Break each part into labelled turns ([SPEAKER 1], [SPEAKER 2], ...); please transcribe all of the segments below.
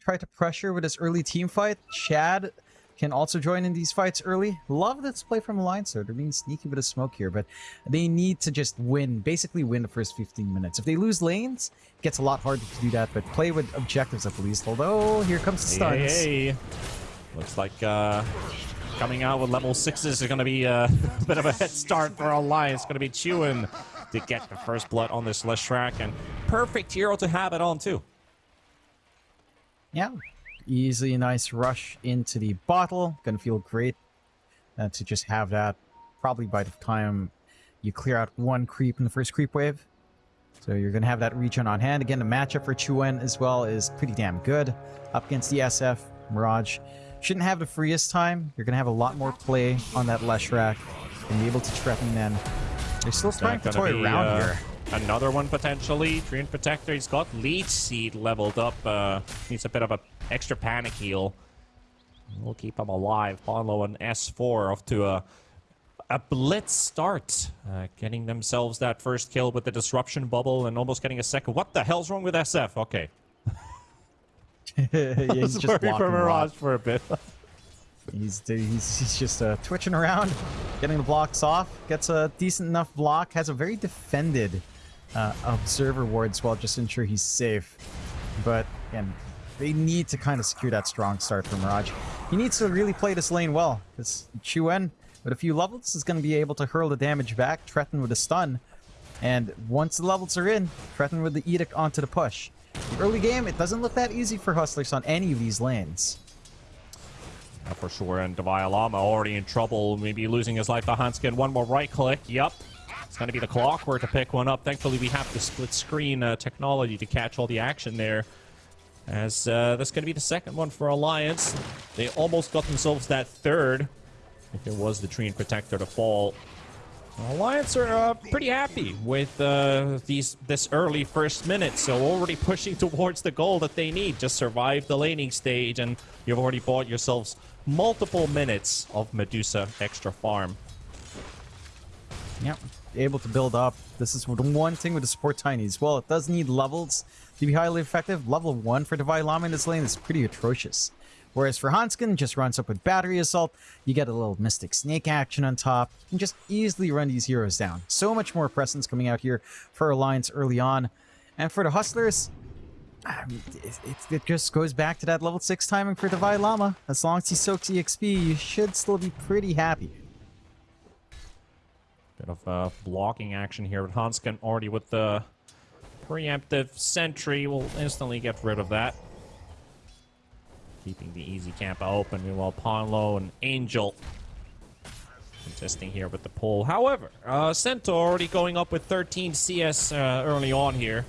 [SPEAKER 1] try to pressure with his early team fight. Chad can also join in these fights early. Love this play from Alliance, though. They're being sneaky with a smoke here, but they need to just win, basically win the first 15 minutes. If they lose lanes, it gets a lot harder to do that, but play with objectives at least. Although, here comes the stuns.
[SPEAKER 2] Hey, hey. Looks like uh, coming out with level 6s is going to be uh, a bit of a head start for Alliance. going to be chewing to get the first blood on this Leshrac, and perfect hero to have it on, too.
[SPEAKER 1] Yeah, easily a nice rush into the bottle. Gonna feel great uh, to just have that. Probably by the time you clear out one creep in the first creep wave. So you're gonna have that regen on hand. Again, the matchup for Chuen as well is pretty damn good. Up against the SF, Mirage. Shouldn't have the freest time. You're gonna have a lot more play on that Leshrac and be able to threaten then. They're still trying to toy around uh, here.
[SPEAKER 2] Another one potentially. Treant Protector. He's got Leech Seed leveled up. Uh, needs a bit of a extra panic heal. We'll keep him alive. Ponlo and S4 off to a a blitz start. Uh, getting themselves that first kill with the disruption bubble and almost getting a second. What the hell's wrong with SF? Okay.
[SPEAKER 1] yeah, he's just
[SPEAKER 2] worried for Mirage for a bit.
[SPEAKER 1] he's, he's, he's just uh, twitching around, getting the blocks off. Gets a decent enough block. Has a very defended uh, observer ward as well, just ensure he's safe. But again, they need to kind of secure that strong start for Mirage. He needs to really play this lane well, because Chuen, with a few levels, is going to be able to hurl the damage back, threaten with a stun, and once the levels are in, threaten with the Edict onto the push. The early game, it doesn't look that easy for Hustlers on any of these lanes.
[SPEAKER 2] Yeah, for sure, and Devialama already in trouble, maybe losing his life to Hanskin. One more right click, yep. To be the clockwork to pick one up. Thankfully, we have the split screen uh, technology to catch all the action there. As uh, that's going to be the second one for Alliance. They almost got themselves that third. If it was the Treant Protector to fall. Alliance are uh, pretty happy with uh, these this early first minute, so already pushing towards the goal that they need. Just survive the laning stage, and you've already bought yourselves multiple minutes of Medusa extra farm.
[SPEAKER 1] Yep able to build up. This is one thing with the support tinies. Well, it does need levels to be highly effective. Level 1 for Devialama in this lane is pretty atrocious. Whereas for Hanskin, just runs up with Battery Assault, you get a little Mystic Snake action on top, and just easily run these heroes down. So much more presence coming out here for Alliance early on. And for the Hustlers, it, it, it, just goes back to that level 6 timing for Devialama. As long as he soaks EXP, you should still be pretty happy.
[SPEAKER 2] Bit of uh, blocking action here with Hanskin already with the preemptive sentry. We'll instantly get rid of that. Keeping the easy camp open. Meanwhile, Ponlo and Angel contesting here with the pull. However, uh, Centaur already going up with 13 CS uh, early on here.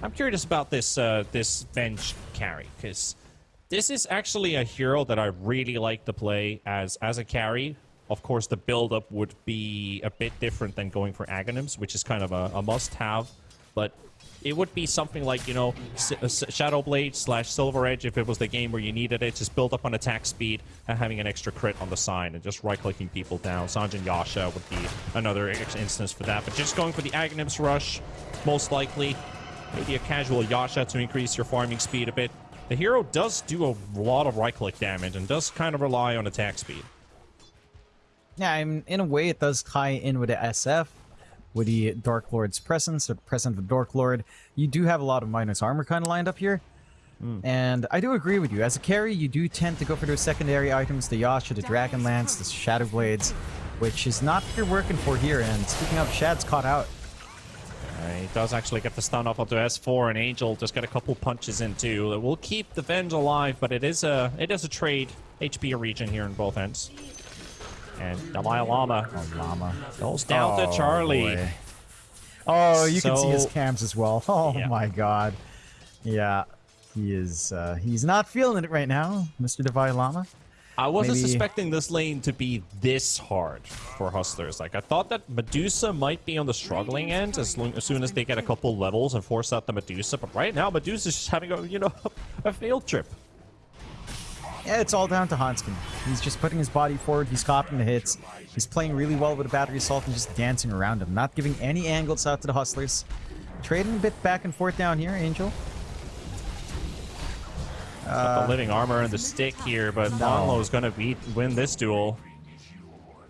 [SPEAKER 2] I'm curious about this uh, this Venge carry, because this is actually a hero that I really like to play as as a carry of course, the build-up would be a bit different than going for Aghanims, which is kind of a, a must-have. But it would be something like, you know, uh, Shadowblade slash Silver Edge if it was the game where you needed it. Just build up on attack speed and having an extra crit on the sign and just right-clicking people down. Sange and Yasha would be another instance for that. But just going for the Aghanims rush, most likely. Maybe a casual Yasha to increase your farming speed a bit. The hero does do a lot of right-click damage and does kind of rely on attack speed.
[SPEAKER 1] Yeah, I mean, in a way, it does tie in with the SF, with the Dark Lord's presence, the presence of the Dark Lord. You do have a lot of minus armor kind of lined up here. Mm. And I do agree with you. As a carry, you do tend to go for those secondary items, the Yasha, the Dragon Lance, the Shadow Blades, which is not what you're working for here. And speaking of, Shad's caught out.
[SPEAKER 2] Uh, he does actually get the stun off onto S4, and Angel just get a couple punches in too. We'll keep the Venge alive, but it is a it is a trade HP region here in both ends. And Dalai Lama,
[SPEAKER 1] oh, Lama.
[SPEAKER 2] goes down oh, to Charlie.
[SPEAKER 1] Boy. Oh, you so, can see his cams as well. Oh yeah. my god. Yeah, he is. Uh, he's not feeling it right now, Mr. Devi Lama.
[SPEAKER 2] I wasn't Maybe... suspecting this lane to be this hard for Hustlers. Like, I thought that Medusa might be on the struggling end as, long, as soon as they get a couple levels and force out the Medusa. But right now, Medusa's just having a, you know, a field trip.
[SPEAKER 1] Yeah, it's all down to Hanskin. He's just putting his body forward, he's copying the hits, he's playing really well with a battery assault and just dancing around him, not giving any angles out to the hustlers. Trading a bit back and forth down here, Angel. Uh,
[SPEAKER 2] Got the living armor and the stick here, but
[SPEAKER 1] no.
[SPEAKER 2] Is going to beat win this duel.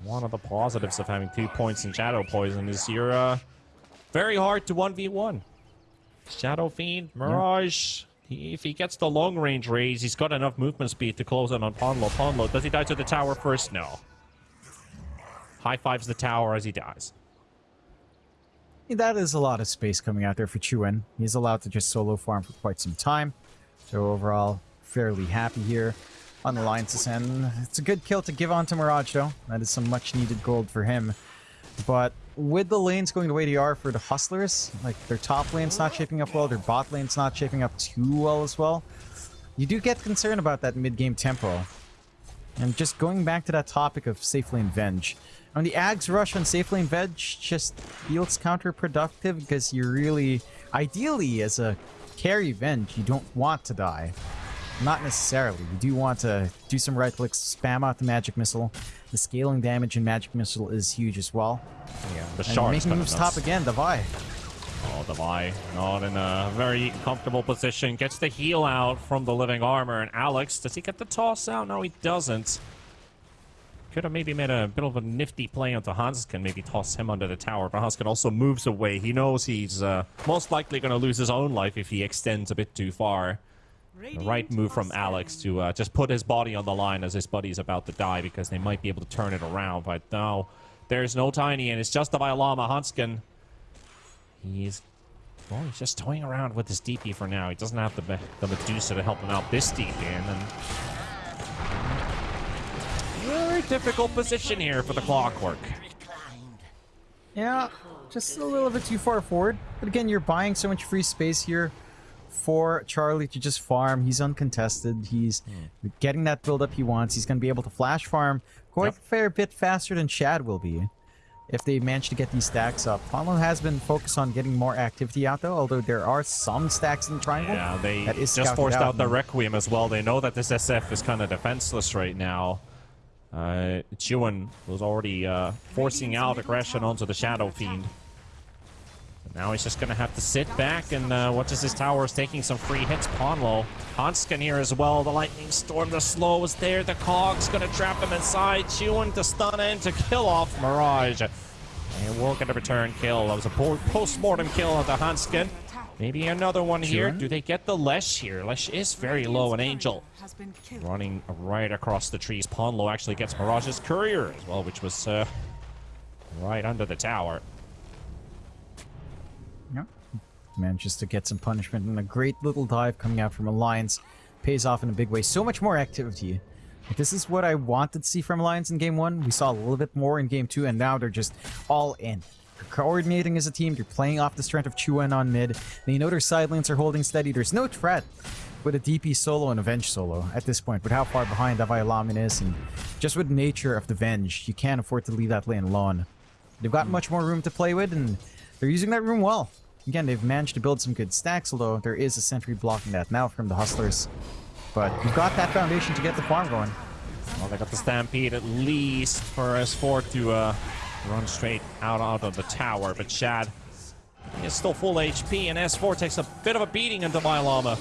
[SPEAKER 2] One of the positives of having two points in Shadow Poison is you're uh, very hard to 1v1. Shadow Fiend, Mirage. If he gets the long range raze, he's got enough movement speed to close in on Ponlo. Ponlo, does he die to the tower first? No. High fives the tower as he dies.
[SPEAKER 1] That is a lot of space coming out there for Chuen. He's allowed to just solo farm for quite some time. So overall, fairly happy here on Alliance's end. It's a good kill to give on to Mirage, though. That is some much-needed gold for him. But with the lanes going to are for the Hustlers, like their top lane's not shaping up well, their bot lane's not shaping up too well as well, you do get concerned about that mid-game tempo. And just going back to that topic of safe lane Venge, on the Ags rush on safe lane just feels counterproductive because you're really, ideally as a carry Venge, you don't want to die. Not necessarily. You do want to do some right clicks, spam out the magic missile. The scaling damage in magic missile is huge as well.
[SPEAKER 2] Yeah, the
[SPEAKER 1] And making moves top again, Davai.
[SPEAKER 2] Oh, Devi, not in a very comfortable position. Gets the heal out from the living armor. And Alex, does he get the toss out? No, he doesn't. Could have maybe made a bit of a nifty play onto Hanskin, maybe toss him under the tower. But Hanskin also moves away. He knows he's uh, most likely going to lose his own life if he extends a bit too far. The right move from Alex to uh, just put his body on the line as his buddy's about to die because they might be able to turn it around. But no, there's no Tiny, and it's just the Violama Hanskin. He's well, he's just toying around with his DP for now. He doesn't have the the Medusa to help him out this deep in, and very difficult position here for the Clockwork.
[SPEAKER 1] Yeah, just a little bit too far forward. But again, you're buying so much free space here for Charlie to just farm. He's uncontested. He's getting that build up he wants. He's going to be able to flash farm quite
[SPEAKER 2] Yep.
[SPEAKER 1] a fair bit faster than Shad will be if they manage to get these stacks up. Ponlo has been focused on getting more activity out though, although there are some stacks in the triangle.
[SPEAKER 2] Yeah, they
[SPEAKER 1] that is
[SPEAKER 2] just forced out the Requiem as well. They know that this SF is kind of defenseless right now. Uh, Chuan was already uh, forcing out aggression onto the Shadow Fiend. But now he's just going to have to sit back and uh, watch as his tower is taking some free hits. Ponlo. Hanskin here as well. The Lightning Storm, the slow is there. The Cog's going to trap him inside. Chuan to stun in to kill off Mirage. And we'll get a return kill. That was a post-mortem kill of the Hanskin. Maybe another one here.
[SPEAKER 1] Sure.
[SPEAKER 2] Do they get the Lesh here? Lesh is very low. An Angel
[SPEAKER 3] has been killed.
[SPEAKER 2] running right across the trees. Ponlo actually gets Mirage's Courier as well, which was uh, right under the tower.
[SPEAKER 1] Yeah. Manages to get some punishment and a great little dive coming out from Alliance. Pays off in a big way. So much more activity. Like, this is what I wanted to see from Alliance in game one. We saw a little bit more in game two, and now they're just all in. They're coordinating as a team. They're playing off the strength of Chuan on mid. They know their side lanes are holding steady. There's no threat with a DP solo and a Venge solo at this point, but how far behind Davai Lamin is, and just with the nature of the Venge, you can't afford to leave that lane alone. They've got hmm. much more room to play with, and they're using that room well. Again, they've managed to build some good stacks, although there is a sentry blocking that now from the Hustlers. But you've got that foundation to get the farm going.
[SPEAKER 2] Well, they got the Stampede at least for S4 to uh, run straight out, out of the tower, but Shad is still full HP, and S4 takes a bit of a beating into Violama.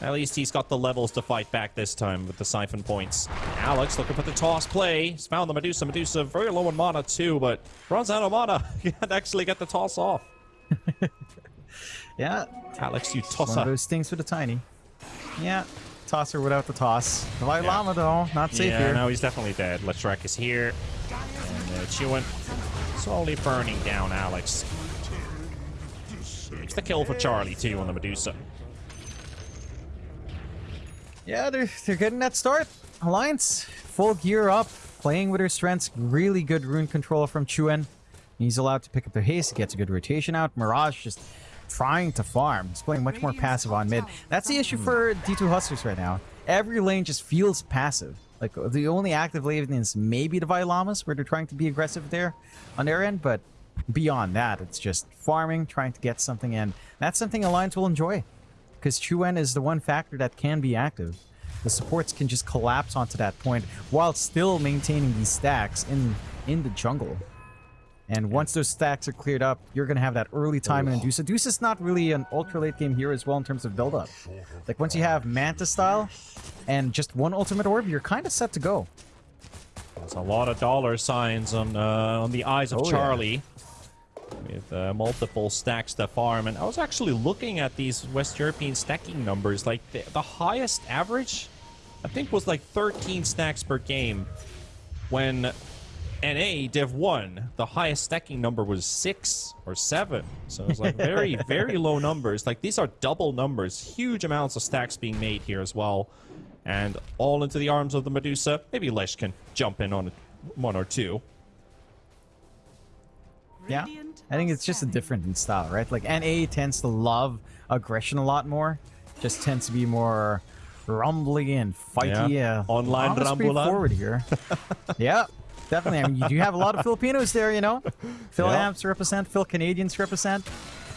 [SPEAKER 2] At least he's got the levels to fight back this time with the Siphon points. Alex looking for the toss play. He's found the Medusa. Medusa very low in mana too, but runs out of mana. He can't actually get the toss off.
[SPEAKER 1] Yeah,
[SPEAKER 2] Alex, you
[SPEAKER 1] one of those things with a tiny. Yeah, tosser without the toss. The Vai
[SPEAKER 2] Yeah.
[SPEAKER 1] Lama, though, not safe
[SPEAKER 2] yeah,
[SPEAKER 1] here.
[SPEAKER 2] no, he's definitely dead. Leshrac is here. And uh, Chewin slowly burning down Alex. It's the kill for Charlie, too, on the Medusa.
[SPEAKER 1] Yeah, they're, they're getting that start. Alliance, full gear up, playing with her strengths. Really good rune control from Chuen. He's allowed to pick up the haste, gets a good rotation out. Mirage just trying to farm. He's playing much more passive on mid. That's the issue for D2 Hustlers right now. Every lane just feels passive. Like, the only active lane is maybe the Violamas, where they're trying to be aggressive there on their end, but beyond that, it's just farming, trying to get something in. That's something Alliance will enjoy because Chuen is the one factor that can be active. The supports can just collapse onto that point while still maintaining these stacks in in the jungle. And once those stacks are cleared up, you're going to have that early time in Medusa. Deuce is not really an ultra late game hero as well in terms of build up. Like once you have Manta style and just one ultimate orb, you're kind of set to go.
[SPEAKER 2] There's a lot of dollar signs on uh, on the eyes of
[SPEAKER 1] Oh, yeah.
[SPEAKER 2] Charlie. With uh, multiple stacks to farm. And I was actually looking at these West European stacking numbers. Like, the, the highest average, I think, was like 13 stacks per game. When NA Div 1, the highest stacking number was 6 or 7. So it's like very, very low numbers. Like, these are double numbers. Huge amounts of stacks being made here as well. And all into the arms of the Medusa. Maybe Lesh can jump in on one or two.
[SPEAKER 1] Yeah. I think it's just a different in style, right? Like NA tends to love aggression a lot more. Just tends to be more rumbly and fighty.
[SPEAKER 2] Yeah.
[SPEAKER 1] Uh,
[SPEAKER 2] Online
[SPEAKER 1] almost pretty
[SPEAKER 2] rambulan.
[SPEAKER 1] forward here. yeah, definitely. I mean, you do have a lot of Filipinos there, you know. Phil
[SPEAKER 2] Yeah.
[SPEAKER 1] Amps represent, Phil Canadians represent.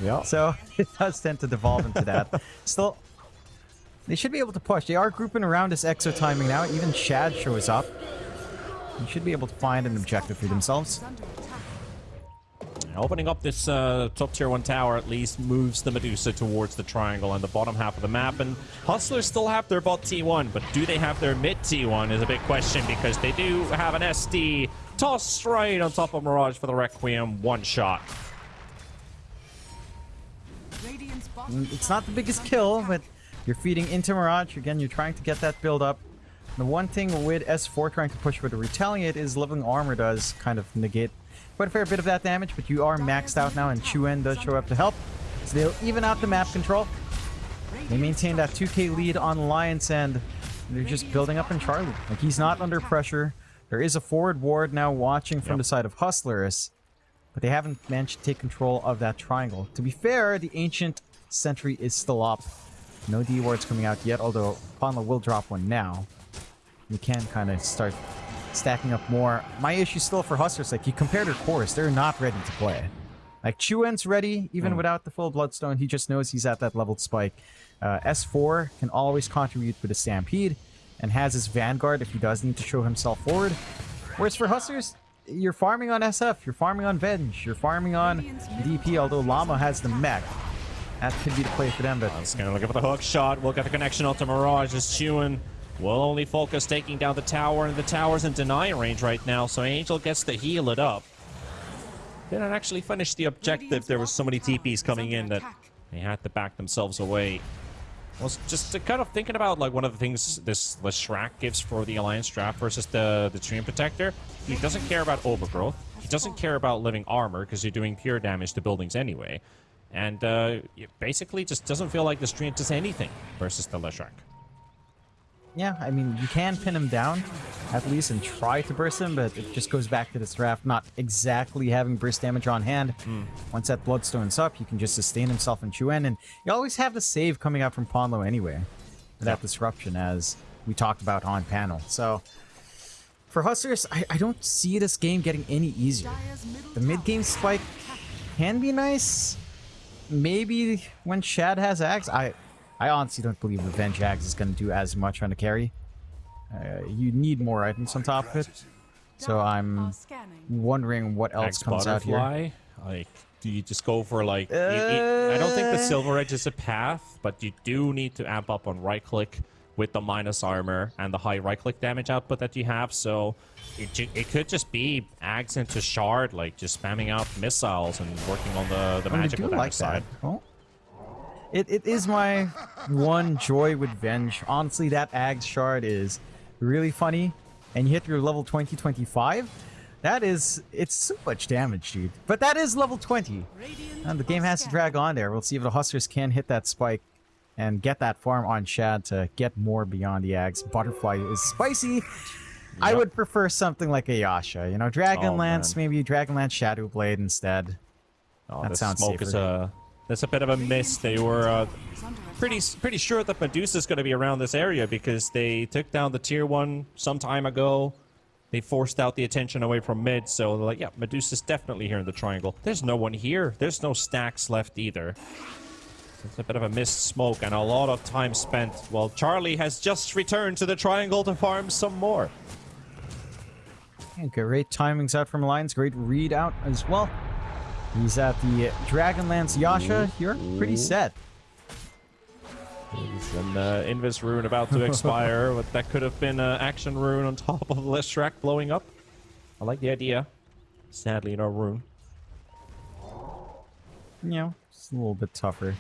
[SPEAKER 2] Yeah.
[SPEAKER 1] So it does tend to devolve into that. Still, they should be able to push. They are grouping around this exo timing now. Even Shad shows up. They should be able to find an objective for themselves.
[SPEAKER 2] Opening up this uh, top tier 1 tower at least moves the Medusa towards the triangle and the bottom half of the map. And Hustlers still have their bot T1, but do they have their mid T1 is a big question because they do have an SD tossed right on top of Mirage for the Requiem one shot.
[SPEAKER 1] Mm, It's not the biggest kill, but you're feeding into Mirage. Again, you're trying to get that build up. The one thing with S4 trying to push with the Retaliate is Living Armor does kind of negate quite a fair bit of that damage, but you are maxed out now, and Chuen does show up to help. So they'll even out the map control. They maintain that 2k lead on Lions, and they're just building up in Charlie. Like, he's not under pressure. There is a forward ward now watching from
[SPEAKER 2] Yep.
[SPEAKER 1] the side of Hustlers, but they haven't managed to take control of that triangle. To be fair, the Ancient Sentry is still up. No D wards coming out yet, although Ponlo will drop one now. You can kind of start stacking up more. My issue still for Hustlers, like you compared their cores, they're not ready to play. Like Chuen's ready, even without the full Bloodstone. He just knows he's at that leveled spike. Uh, S4 can always contribute with a Stampede and has his Vanguard if he does need to show himself forward. Whereas for Hustlers, you're farming on SF, you're farming on Venge, you're farming on DP, although Llama has the mech. That could be the play for them, but
[SPEAKER 2] It's gonna look for the hook shot. We'll get the connection onto Mirage as Chewin will only focus taking down the tower, and the tower's in deny range right now, so Angel gets to heal it up. Didn't actually finish the objective. There was so many TPs coming in that they had to back themselves away. I was just kind of thinking about like one of the things this Leshrac gives for the Alliance draft versus the the Treant Protector. He doesn't care about overgrowth. He doesn't care about living armor because you're doing pure damage to buildings anyway. And uh, it basically just doesn't feel like the Treant does anything versus the Leshrac.
[SPEAKER 1] Yeah, I mean, you can pin him down, at least, and try to burst him, but it just goes back to this draft not exactly having burst damage on hand. Hmm. Once that Bloodstone's up, he can just sustain himself and chew in Chuen, and you always have the save coming out from Ponlo anyway, that
[SPEAKER 2] Yeah.
[SPEAKER 1] disruption, as we talked about on panel. So, for Hustlers, I, I don't see this game getting any easier. The mid-game spike can be nice. Maybe when Shad has Ags, I I honestly don't believe Revenge Ags is going to do as much on the carry. Uh, you need more items on top of it. So I'm wondering what else
[SPEAKER 2] Ags
[SPEAKER 1] comes out here.
[SPEAKER 2] Like, do you just go for like? you- you- I don't think the
[SPEAKER 1] Uh.
[SPEAKER 2] Silver Edge is a path, but you do need to amp up on right click with the minus armor and the high right click damage output that you have. So it, it could just be Ags into Shard, like just spamming out missiles and working on the the
[SPEAKER 1] Oh, I
[SPEAKER 2] magical
[SPEAKER 1] do
[SPEAKER 2] damage
[SPEAKER 1] like
[SPEAKER 2] side.
[SPEAKER 1] that. Well, it, it is my one joy with Venge. Honestly, that Ags shard is really funny. And you hit your level 20, 25. That is, it's so much damage, dude. But that is level 20. And the game has to drag on there. We'll see if the Hustlers can hit that spike and get that farm on Shad to get more beyond the Ags. Butterfly is spicy. I would prefer something like a Yasha. You know, Dragonlance,
[SPEAKER 2] Oh, man.
[SPEAKER 1] maybe Dragonlance Shadow Blade instead.
[SPEAKER 2] Oh,
[SPEAKER 1] That sounds
[SPEAKER 2] smoke is
[SPEAKER 1] safer.
[SPEAKER 2] a that's a bit of a miss. They were uh, pretty pretty sure that Medusa's going to be around this area because they took down the tier one some time ago. They forced out the attention away from mid, so they're like, yeah, Medusa's definitely here in the triangle. There's no one here. There's no stacks left either. It's a bit of a missed smoke and a lot of time spent. Well, Charlie has just returned to the triangle to farm some more.
[SPEAKER 1] Great timings out from Alliance. Great read out as well. He's at the Dragonlance Yasha. Mm-hmm. You're pretty mm-hmm. set.
[SPEAKER 2] There's an uh, Invis rune about to expire, but that could have been an action rune on top of Leshrac blowing up. I like the idea. Sadly, no rune.
[SPEAKER 1] You know, it's a little bit tougher.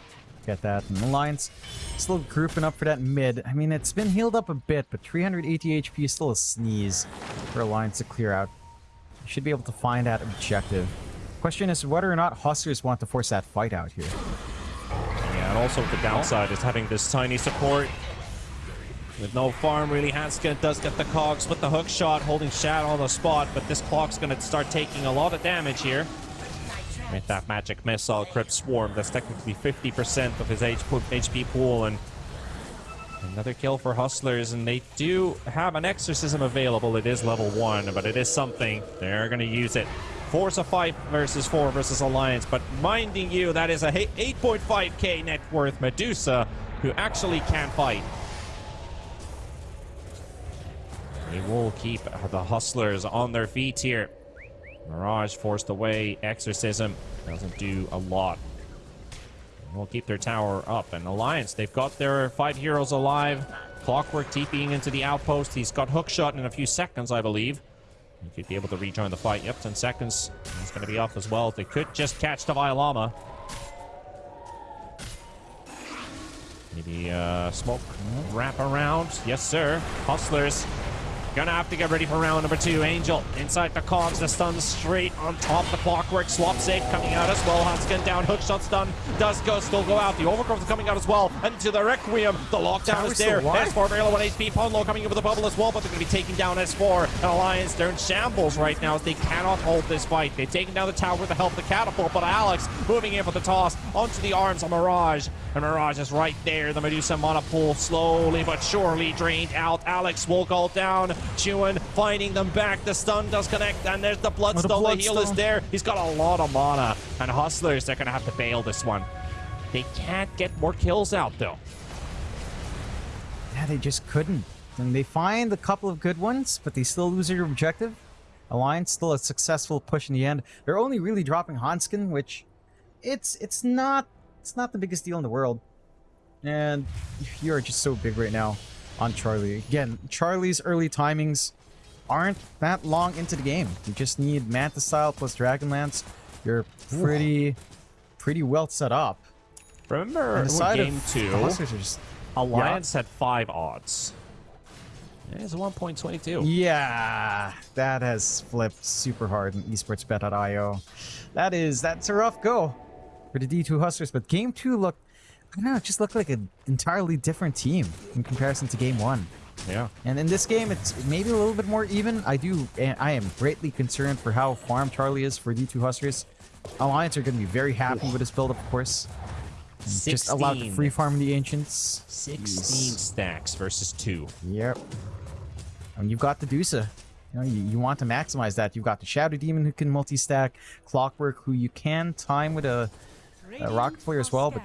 [SPEAKER 1] Get that. And Alliance still grouping up for that mid. I mean, it's been healed up a bit, but 380 HP is still a sneeze for Alliance to clear out. You should be able to find that objective. Question is whether or not Hustlers want to force that fight out here.
[SPEAKER 2] Yeah, and also the downside is having this tiny support. With no farm, really, Hanskin does get the cogs with the hook shot, holding Shad on the spot, but this clock's going to start taking a lot of damage here. With that magic missile, Crypt Swarm, that's technically 50% of his HP pool, and another kill for Hustlers, and they do have an Exorcism available. It is level 1, but it is something. They're going to use it. Force a 5 versus 4 versus Alliance, but minding you, that is a 8.5k net worth Medusa who actually can fight. They will keep the Hustlers on their feet here. Mirage forced away. Exorcism doesn't do a lot. We'll keep their tower up. And Alliance, they've got their five heroes alive. Clockwork TPing into the outpost. He's got hookshot in a few seconds, I believe. He could be able to rejoin the fight. Yep, 10 seconds. He's going to be off as well. They could just catch the Violama. Maybe uh, smoke wrap around. Yes, sir. Hustlers Gonna have to get ready for round number two. Angel inside the cogs, the stun straight on top. The clockwork swap safe coming out as well. Hanskin down, hook hookshot stun does go still go out. The overgrowth is coming out as well. And to the Requiem, the lockdown is there. S4 barely 1 HP. Ponlo coming in with a bubble as well, but they're gonna be taking down S4. And Alliance, they're in shambles right now as they cannot hold this fight. They've taken down the tower with the help of the catapult, but Alex moving in for the toss onto the arms of Mirage. And Mirage is right there. The Medusa mana pool slowly but surely drained out. Alex will go down. Chewin finding them back. The stun does connect, and there's the Bloodstone. Oh, the, the heal is there. He's got a lot of mana. And Hustlers, they're going to have to bail this one. They can't get more kills out, though.
[SPEAKER 1] Yeah, they just couldn't. And they find a couple of good ones, but they still lose their objective. Alliance still a successful push in the end. They're only really dropping Hanskin, which it's it's not it's not the biggest deal in the world. And you're just so big right now on Charlie. Again, Charlie's early timings aren't that long into the game. You just need Manta Style plus Dragonlance. You're pretty, pretty well set up.
[SPEAKER 2] Remember game two, just, Alliance had five odds. It's 1.22.
[SPEAKER 1] Yeah, that has flipped super hard in esportsbet.io. That is, that's a rough go for the D2 Hustlers, but game two looked I don't know, it just looked like an entirely different team in comparison to game one.
[SPEAKER 2] Yeah.
[SPEAKER 1] And in this game, it's maybe a little bit more even. I do, I am greatly concerned for how farm Charlie is for D2 Hustlers. Alliance are going to be very happy with his build, of course. Just allowed to free farm the Ancients.
[SPEAKER 2] 16 Jeez. stacks versus 2.
[SPEAKER 1] Yep. And you've got the Dusa. You, know, you, you want to maximize that. You've got the Shadow Demon who can multi-stack. Clockwork who you can time with a uh, Rocket Flare as well, but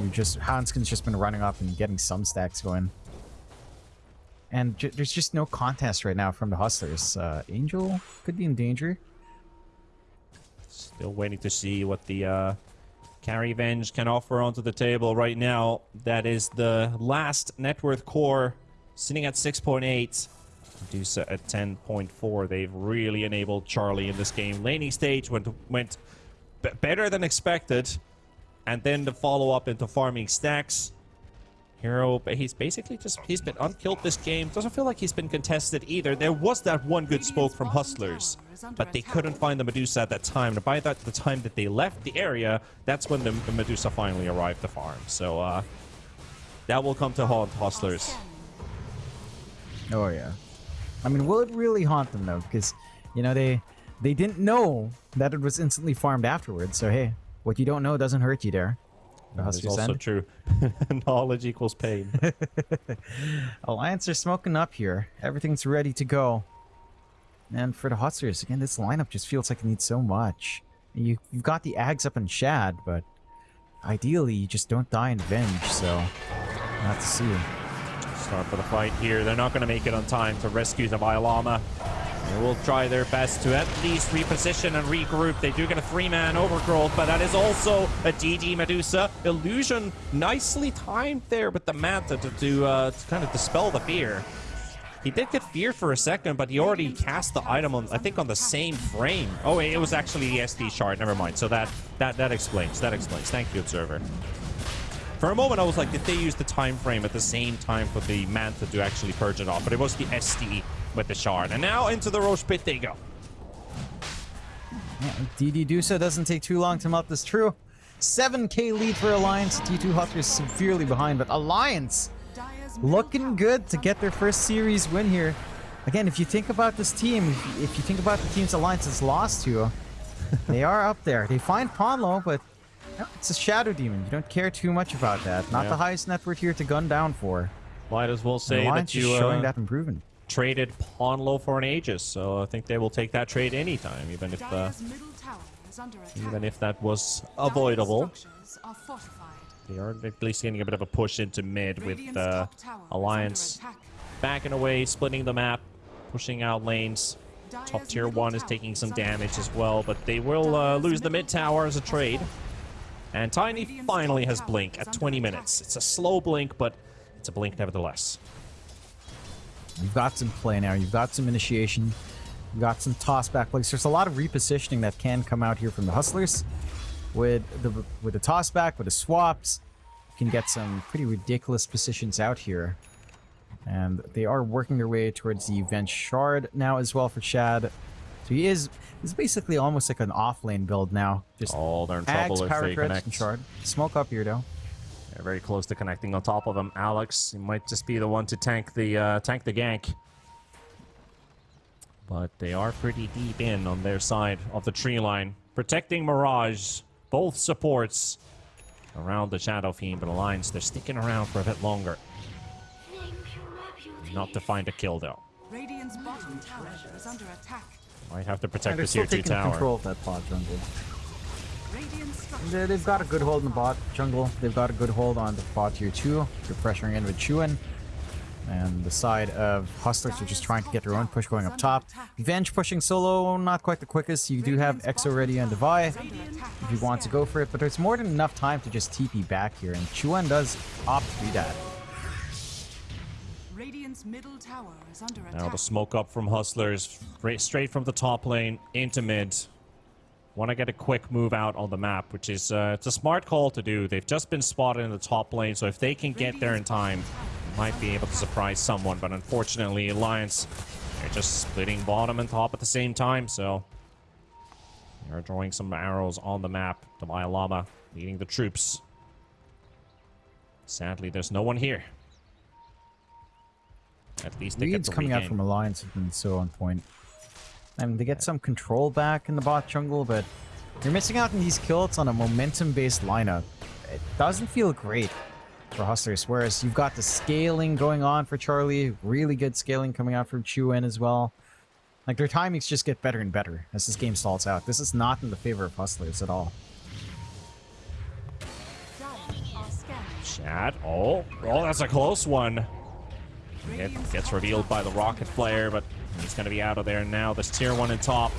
[SPEAKER 1] you just Hanskin's just been running up and getting some stacks going. And there's just no contest right now from the Hustlers. Uh, Angel could be in danger.
[SPEAKER 2] Still waiting to see what the uh, Carry Venge can offer onto the table right now. That is the last net worth core sitting at 6.8. Medusa at 10.4. They've really enabled Charlie in this game. Laning stage went went better than expected and then the follow-up into farming stacks. Hero, but he's basically just, he's been unkilled this game. Doesn't feel like he's been contested either. There was that one good spoke from Hustlers, but they couldn't find the Medusa at that time. And by that, the time that they left the area, that's when the, the Medusa finally arrived to farm. So, uh, that will come to haunt Hustlers.
[SPEAKER 1] Oh, yeah. I mean, will it really haunt them, though? Because, you know, they they didn't know that it was instantly farmed afterwards. So, hey, what you don't know doesn't hurt you there.
[SPEAKER 2] That's also true. Knowledge equals pain.
[SPEAKER 1] Alliance are smoking up here. Everything's ready to go. And for the Hustlers, again, this lineup just feels like it needs so much. You, you've got the Ags up in Shad, but ideally you just don't die in Venge, so we'll have to see.
[SPEAKER 2] Start for the fight here. They're not going to make it on time to rescue the Violama. They will try their best to at least reposition and regroup. They do get a three-man overgrowth, but that is also a DD Medusa. Illusion nicely timed there with the Manta to, to, uh, to kind of dispel the fear. He did get fear for a second, but he already cast the item on, I think, on the same frame. Oh, it was actually the SD shard. Never mind. So that that that explains. That explains. Thank you, observer. For a moment, I was like, did they use the time frame at the same time for the Manta to actually purge it off? But it was the SD with the shard. And now into the Rosh Pit they go.
[SPEAKER 1] Yeah, DD Dusa doesn't take too long to melt this true. 7k lead for Alliance. D2 Hustlers severely behind, but Alliance looking good to get their first series win here. Again, if you think about this team, if you think about the teams Alliance has lost to, they are up there. They find Ponlo, but it's a Shadow Demon. You don't care too much about that. Not
[SPEAKER 2] Yeah.
[SPEAKER 1] the highest net worth here to gun down for.
[SPEAKER 2] Might as well say that
[SPEAKER 1] is
[SPEAKER 2] you
[SPEAKER 1] showing
[SPEAKER 2] uh,
[SPEAKER 1] that improvement.
[SPEAKER 2] Traded Ponlo for an Aegis, so I think they will take that trade anytime, even if uh,
[SPEAKER 3] Dire's middle tower is under attack.
[SPEAKER 2] even if that was avoidable.
[SPEAKER 3] structures are fortified.
[SPEAKER 2] They are at least getting a bit of a push into mid with uh,
[SPEAKER 3] top tower is
[SPEAKER 2] Alliance backing away, splitting the map, pushing out lanes. Top tier 1 is taking some damage as well, but they will uh, lose the mid tower as a trade. And Tiny finally has Blink at 20 minutes. It's a slow Blink, but it's a Blink nevertheless.
[SPEAKER 1] You've got some play now. You've got some initiation. You've got some toss back plays. There's a lot of repositioning that can come out here from the Hustlers. With the with the toss back, with the swaps, you can get some pretty ridiculous positions out here. And they are working their way towards the Vent Shard now as well for Shad. So he is is basically almost like an off lane build now. Just
[SPEAKER 2] Oh, they're in trouble if
[SPEAKER 1] power
[SPEAKER 2] they connect.
[SPEAKER 1] Shard. Smoke up here though.
[SPEAKER 2] They're very close to connecting on top of him. Alex he might just be the one to tank the uh, tank the gank. But they are pretty deep in on their side of the tree line, protecting Mirage. Both supports around the Shadow Fiend, but Alliance they're sticking around for a bit longer. Not to find a kill though.
[SPEAKER 3] Radiant's bottom tower is under attack.
[SPEAKER 2] Might have to
[SPEAKER 1] And
[SPEAKER 2] protect
[SPEAKER 1] they're
[SPEAKER 2] the
[SPEAKER 1] still
[SPEAKER 2] tier two
[SPEAKER 1] taking
[SPEAKER 2] tower.
[SPEAKER 1] control of that bot jungle.
[SPEAKER 3] Radiant's
[SPEAKER 1] They- They've got a good hold in the bot jungle. They've got a good hold on the bot tier 2. They're pressuring in with Chuan. And the side of Hustlers are just trying to get their own push going up top. Venge pushing solo, not quite the quickest. You do have Exo ready on Devi if you want to go for it, but there's more than enough time to just TP back here. And Chuan does opt to do that.
[SPEAKER 3] Radiant's middle tower is under attack.
[SPEAKER 2] Now the smoke up from Hustlers, straight from the top lane into mid. Want to get a quick move out on the map, which is uh, it's a smart call to do. They've just been spotted in the top lane, so if they can get there in time, might be able to surprise someone. But unfortunately, Alliance they're just splitting bottom and top at the same time, so they're drawing some arrows on the map. Dalai Lama leading the troops. Sadly, there's no one here. At least they the
[SPEAKER 1] coming out from Alliance have been so on point. I mean, they get some control back in the bot jungle, but you're missing out on these kills on a momentum-based lineup. It doesn't feel great for Hustlers, whereas you've got the scaling going on for Charlie, really good scaling coming out from Chuan as well. Like, their timings just get better and better as this game stalls out. This is not in the favor of Hustlers at all.
[SPEAKER 3] Are
[SPEAKER 2] Oh, oh, that's a close one. It gets revealed by the rocket flare, but he's going to be out of there now. This tier one in top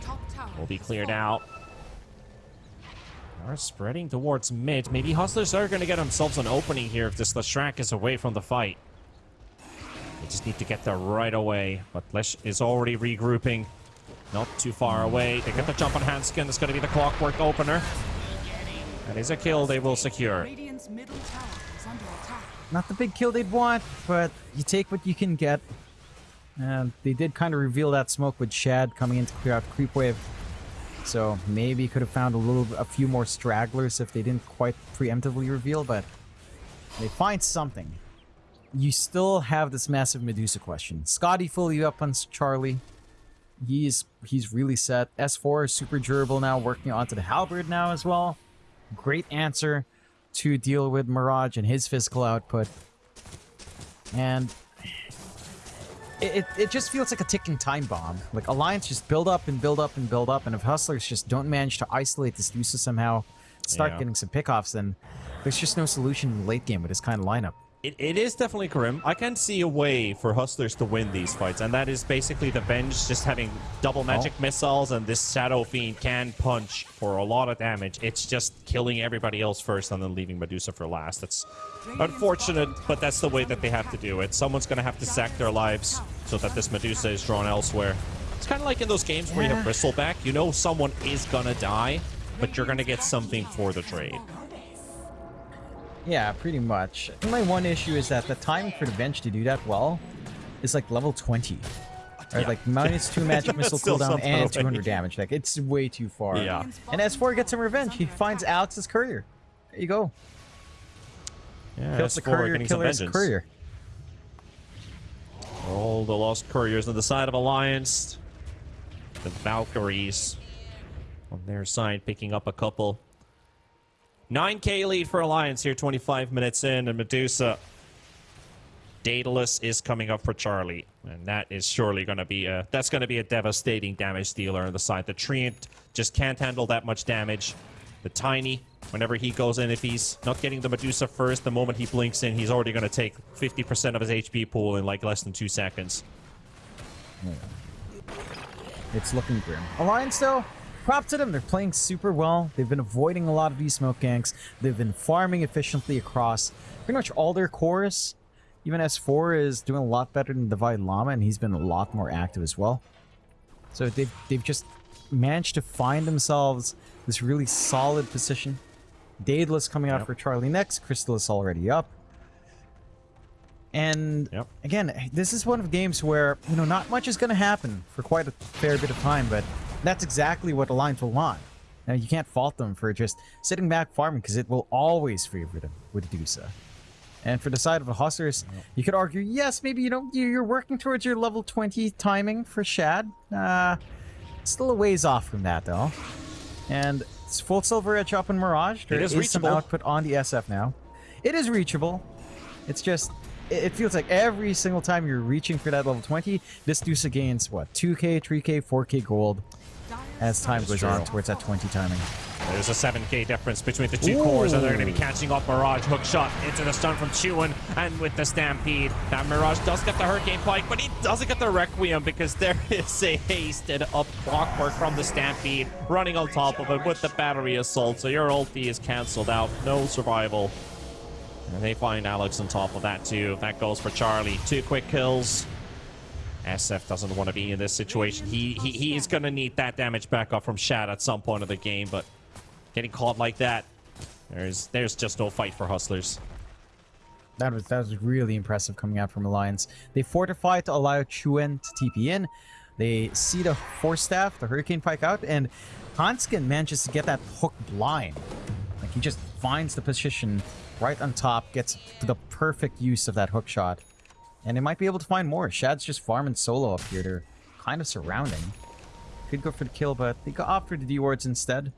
[SPEAKER 3] top tower
[SPEAKER 2] will be cleared
[SPEAKER 3] fallen.
[SPEAKER 2] out. Are spreading towards mid. Maybe Hustlers are going to get themselves an opening here if this Leshrac is away from the fight. They just need to get there right away. But Lesh is already regrouping. Not too far away. They get the jump on Hanskin. That's going to be the clockwork opener. That is a kill they will secure.
[SPEAKER 3] Radiant's middle tower is under attack.
[SPEAKER 1] Not the big kill they'd want, but you take what you can get. And they did kind of reveal that smoke with Shad coming in to clear out creep wave. So maybe could have found a little, a few more stragglers if they didn't quite preemptively reveal, but they find something. You still have this massive Medusa question. Skadi fully up on Charlie. He's he's really set. S4 is super durable now, working onto the halberd now as well. Great answer to deal with Mirage and his physical output. And it, it, it just feels like a ticking time bomb. Like Alliance just build up and build up and build up, and if Hustlers just don't manage to isolate this Lusa somehow, start
[SPEAKER 2] Yeah.
[SPEAKER 1] getting some pickoffs, then there's just no solution in the late game with this kind of lineup.
[SPEAKER 2] It, it is definitely grim. I can see a way for Hustlers to win these fights, and that is basically the Venge just having double magic oh. missiles, and this Shadow Fiend can punch for a lot of damage. It's just killing everybody else first and then leaving Medusa for last. That's unfortunate, but that's the way that they have to do it. Someone's going to have to sack their lives so that this Medusa is drawn elsewhere. It's kind of like in those games where you have Bristleback. You know someone is going to die, but you're going to get something for the trade.
[SPEAKER 1] Yeah, pretty much. My one issue is that the time for the bench to do that well is like level 20. Or
[SPEAKER 2] Yeah.
[SPEAKER 1] like minus 2 magic missile cooldown and
[SPEAKER 2] already.
[SPEAKER 1] 200 damage. Like, it's way too far.
[SPEAKER 2] Yeah.
[SPEAKER 1] And S4 gets some revenge. He finds Alex's courier. There you go.
[SPEAKER 2] Yeah,
[SPEAKER 1] Kills the
[SPEAKER 2] S4
[SPEAKER 1] courier,
[SPEAKER 2] getting some
[SPEAKER 1] killer's courier.
[SPEAKER 2] All the lost couriers on the side of Alliance. The Valkyries on their side picking up a couple. 9k lead for Alliance here, 25 minutes in, and Medusa. Daedalus is coming up for Charlie, and that is surely going to be a that's going to be a devastating damage dealer on the side. The Treant just can't handle that much damage. The Tiny, whenever he goes in, if he's not getting the Medusa first, the moment he blinks in, he's already going to take 50% of his HP pool in like less than two seconds.
[SPEAKER 1] It's looking grim. Alliance, though, prop to them. They're playing super well. They've been avoiding a lot of these smoke ganks. They've been farming efficiently across pretty much all their cores. Even S4 is doing a lot better than Divide Llama, and he's been a lot more active as well. So they've, they've just managed to find themselves this really solid position. Daedalus coming out
[SPEAKER 2] Yep.
[SPEAKER 1] for Charlie next. Crystal is already up. And
[SPEAKER 2] Yep.
[SPEAKER 1] again, this is one of the games where, you know, not much is going to happen for quite a fair bit of time, but that's exactly what the Alliance will want. Now, you can't fault them for just sitting back farming because it will always favor them with Dusa. And for the side of the Hustlers, you could argue, yes, maybe, you know, you- you're working towards your level 20 timing for Shad. Uh, still a ways off from that, though. And it's full Silver Edge up in Mirage. There
[SPEAKER 2] It is
[SPEAKER 1] is some
[SPEAKER 2] reachable.
[SPEAKER 1] output on the SF now. It is reachable. It's just, it it feels like every single time you're reaching for that level 20, this Dusa gains, what, 2k, 3k, 4k gold as time goes on towards that 20 timing.
[SPEAKER 2] There's a 7k difference between the two
[SPEAKER 1] Ooh.
[SPEAKER 2] cores, and they're going to be catching up Mirage. Hook shot into the stun from Chewin, and with the Stampede, that Mirage does get the Hurricane Pike, but he doesn't get the Requiem because there is a hasted up clockwork from the Stampede running on top of it with the Battery Assault, so your ulti is cancelled out. No survival. And they find Alex on top of that too. That goes for Charlie. Two quick kills. SF doesn't want to be in this situation. He he, he is going to need that damage back up from Shad at some point of the game, but getting caught like that, there's there's just no fight for Hustlers.
[SPEAKER 1] That was that was really impressive coming out from Alliance. They fortified to allow Chuen to TP in. They see the Force Staff, the Hurricane Pike out, and Hanskin manages to get that hook blind. Like he just finds the position right on top, gets the perfect use of that hook shot. And they might be able to find more. Shad's just farming solo up here. They're kind of surrounding. Could go for the kill, but they go opt for the D wards instead.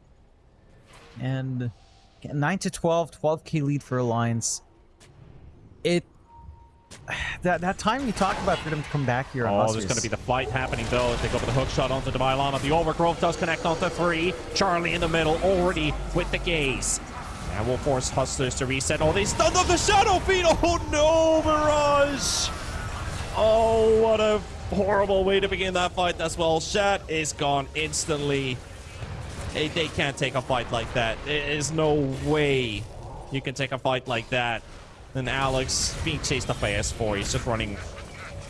[SPEAKER 1] And 9 to 12, 12k lead for Alliance it that that time you talked about for them to come back here on
[SPEAKER 2] Oh, there's going to be the fight happening though. They go for the hook shot onto Demylana. The overgrowth does connect onto three. Charlie in the middle, already with the gaze. That will force Hustlers to reset. Oh, they stunned up the Shadow Fiend. Oh no, Mirage! Oh, what a horrible way to begin that fight as well. Shat is gone instantly. They, they can't take a fight like that. There is no way you can take a fight like that. And Alex being chased up by S4. He's just running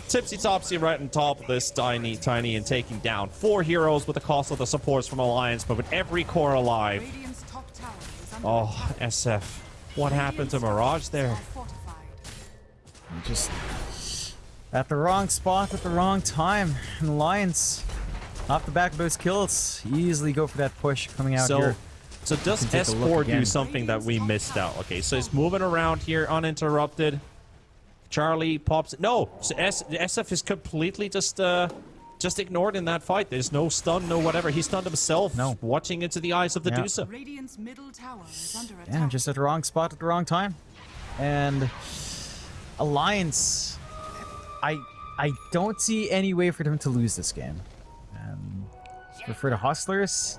[SPEAKER 2] tipsy topsy right on top of this tiny, tiny, and taking down four heroes with the cost of the supports from Alliance, but with every core alive. Oh. SF. What happened to Mirage there?
[SPEAKER 1] Just at the wrong spot at the wrong time. And Alliance, off the back of those kills, easily go for that push coming out
[SPEAKER 2] So,
[SPEAKER 1] here.
[SPEAKER 2] so does
[SPEAKER 1] can take a look
[SPEAKER 2] S4 do something that we missed out? Okay, so he's moving around here uninterrupted. Charlie pops. No, so S, SF is completely just uh, just ignored in that fight. There's no stun, no whatever. He stunned himself,
[SPEAKER 1] No.
[SPEAKER 2] watching into the eyes of the
[SPEAKER 1] Yeah.
[SPEAKER 2] Dusa.
[SPEAKER 3] Radiant's middle tower is under attack.
[SPEAKER 1] Yeah, just at the wrong spot at the wrong time. And Alliance, I I don't see any way for them to lose this game. Um, for, for the Hustlers,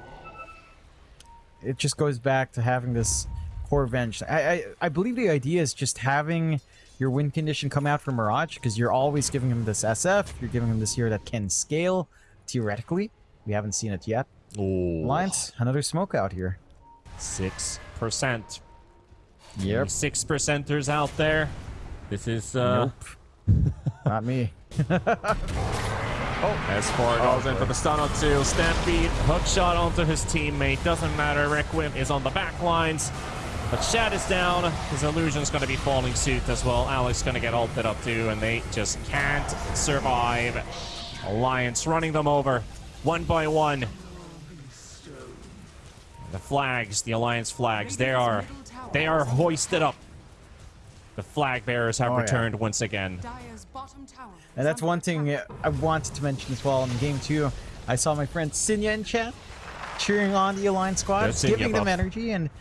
[SPEAKER 1] it just goes back to having this core bench. I, I I believe the idea is just having your win condition come out for Mirage because you're always giving him this SF. You're giving him this here that can scale theoretically. We haven't seen it yet.
[SPEAKER 2] Ooh,
[SPEAKER 1] Alliance, another smoke out here.
[SPEAKER 2] six percent.
[SPEAKER 1] Yep.
[SPEAKER 2] Six percenters out there. This is uh.
[SPEAKER 1] Nope. Not me. Oh.
[SPEAKER 2] S4 goes in for the stun on two. Stampede, hook shot onto his teammate. Doesn't matter. Requiem is on the back lines. But Shad is down. His illusion's going to be falling suit as well. Alex going to get ulted up too, and they just can't survive. Alliance running them over one by one. The flags, the Alliance flags, they are they are hoisted up. The flag bearers have
[SPEAKER 1] Oh, yeah.
[SPEAKER 2] returned once again.
[SPEAKER 3] Dire's bottom tower.
[SPEAKER 1] And that's one thing. I wanted to mention as well in game two. I saw my friend Sinya in chat cheering on the Alliance squad,
[SPEAKER 2] There's Sinya
[SPEAKER 1] giving them energy, and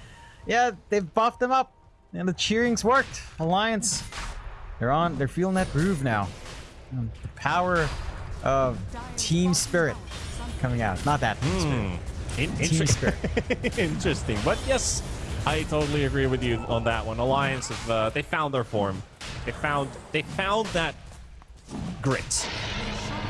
[SPEAKER 1] yeah, they've buffed them up, and the cheering's worked. Alliance, they're on, they're feeling that groove now. Um, the power of team spirit coming out. Not that.
[SPEAKER 2] Hmm. In-
[SPEAKER 1] Team spirit.
[SPEAKER 2] Interesting, but yes, I totally agree with you on that one. Alliance have uh, they found their form. They found they found that grit.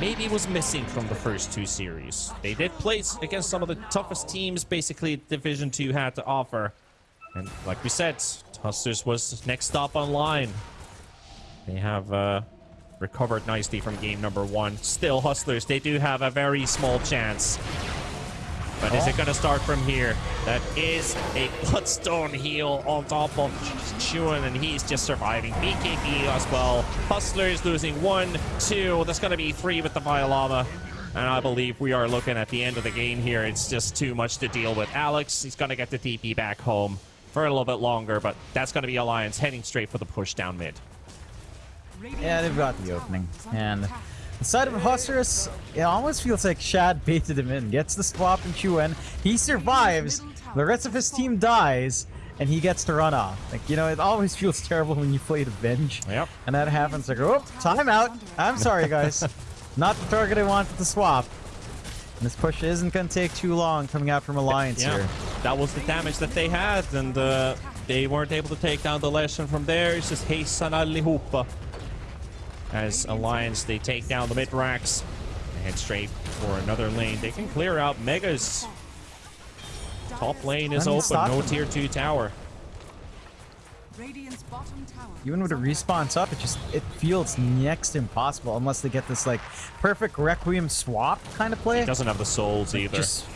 [SPEAKER 2] Maybe it was missing from the first two series. They did play against some of the toughest teams, basically Division Two had to offer, and like we said, Hustlers was next stop online. They have uh, recovered nicely from game number one. Still, Hustlers, they do have a very small chance. But is it going to start from here? That is a Bloodstone heal on top of Chuan, and he's just surviving. BKB as well. Hustlers losing one, two. That's going to be three with the Violama. And I believe we are looking at the end of the game here. It's just too much to deal with. Alex, he's going to get the TP back home for a little bit longer, but that's going to be Alliance heading straight for the push down mid.
[SPEAKER 1] Yeah, they've got the opening. And the side of Hustlers, it almost feels like Shad baited him in. Gets the swap and Chuen. He survives. The rest of his team dies. And he gets to run off. Like, you know, it always feels terrible when you play the bench.
[SPEAKER 2] Yep.
[SPEAKER 1] And that happens. Like, oh, timeout. I'm sorry, guys. Not the target I wanted to swap. And this push isn't going to take too long coming out from Alliance
[SPEAKER 2] Yeah,
[SPEAKER 1] here.
[SPEAKER 2] That was the damage that they had, and uh, they weren't able to take down the lesson from there. It's just hejsan allihopa. As Alliance, they take down the mid racks and head straight for another lane. They can clear out Megas. Top lane is open, no
[SPEAKER 1] them.
[SPEAKER 2] tier 2 tower.
[SPEAKER 3] Radiant's bottom tower.
[SPEAKER 1] Even with a respawn up, it just it feels next impossible unless they get this like perfect Requiem swap kind of play.
[SPEAKER 2] Doesn't have the souls either.
[SPEAKER 1] Just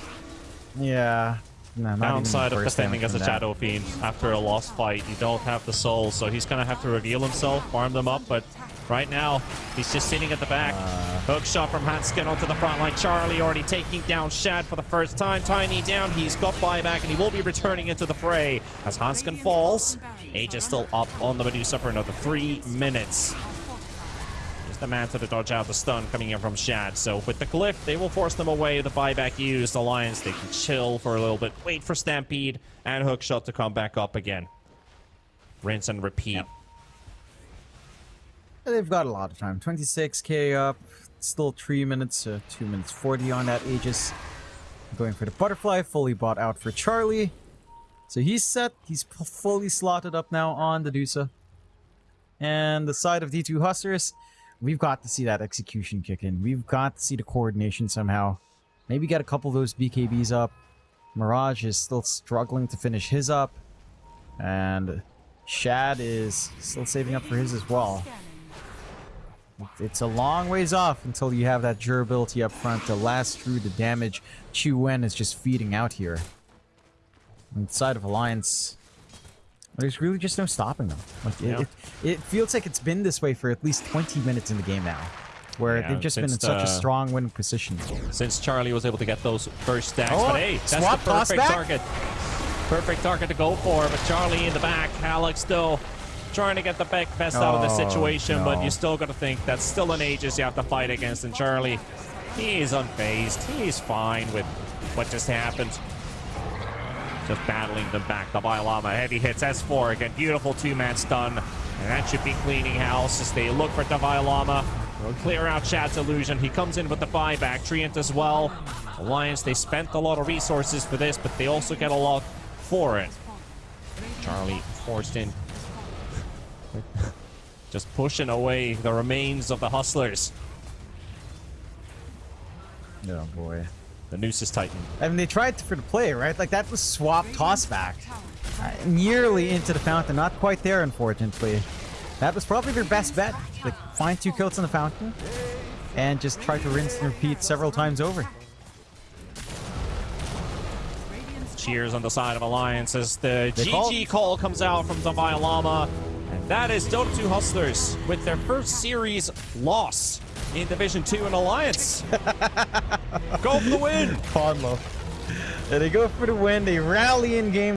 [SPEAKER 1] yeah. No,
[SPEAKER 2] Downside of defending as a. Shadow Fiend after a lost fight, you don't have the souls, so he's gonna have to reveal himself, farm them up, but right now, he's just sitting at the back. Hook shot from Hanskin onto the front line. Charlie already taking down Shad for the first time. Tiny down, he's got buyback, and he will be returning into the fray. As Hanskin falls, Age is still up on the Medusa for another three minutes. The man to dodge out the stun coming in from Shad. So with the glyph, they will force them away. The buyback used. Alliance, they can chill for a little bit. Wait for Stampede and Hookshot to come back up again. Rinse and repeat.
[SPEAKER 1] They've got a lot of time. 26k up. Still 3 minutes, uh, 2 minutes 40 on that Aegis. Going for the butterfly, fully bought out for Charlie. So he's set. He's fully slotted up now on the Dusa. And the side of D2 Hustlers, we've got to see that execution kick in. We've got to see the coordination somehow. Maybe get a couple of those BKBs up. Mirage is still struggling to finish his up. And Shad is still saving up for his as well. It's a long ways off until you have that durability up front to last through the damage Chu Wen is just feeding out here. Inside of Alliance, there's really just no stopping them. Like it,
[SPEAKER 2] Yeah.
[SPEAKER 1] it, it feels like it's been this way for at least 20 minutes in the game now, where
[SPEAKER 2] Yeah,
[SPEAKER 1] they've just been in
[SPEAKER 2] since
[SPEAKER 1] such a
[SPEAKER 2] uh,
[SPEAKER 1] strong winning position.
[SPEAKER 2] Since Charlie was able to get those first stacks.
[SPEAKER 1] Oh,
[SPEAKER 2] but hey, that's
[SPEAKER 1] swap,
[SPEAKER 2] the perfect target. Perfect target to go for. But Charlie in the back. Alex still trying to get the back best out of the
[SPEAKER 1] Oh,
[SPEAKER 2] situation. But
[SPEAKER 1] no.
[SPEAKER 2] you still got to think that's still an Aegis you have to fight against. And Charlie, he's unfazed. He's fine with what just happened. Just battling them back. The Biolama heavy hits S4 again. Beautiful two-man stun. And that should be cleaning house as they look for Davai Lama. Will clear out Shad's illusion. He comes in with the buyback. Treant as well. Alliance, they spent a lot of resources for this, but they also get a lot for it. Charlie forced in. Just pushing away the remains of the Hustlers.
[SPEAKER 1] Oh boy.
[SPEAKER 2] The noose is tightened.
[SPEAKER 1] I mean, they tried for the play, right? Like that was swap toss back. Uh, nearly into the fountain, not quite there, unfortunately. That was probably their best bet. Like, find two kills in the fountain and just try to rinse and repeat several times over.
[SPEAKER 2] Cheers on the side of Alliance as the
[SPEAKER 1] They
[SPEAKER 2] GG call comes out from Zavai Lama. And that is Dota 2 Hustlers with their first series loss in Division 2 in Alliance. Go for the win!
[SPEAKER 1] Ponlo. They go for the win. They rally in game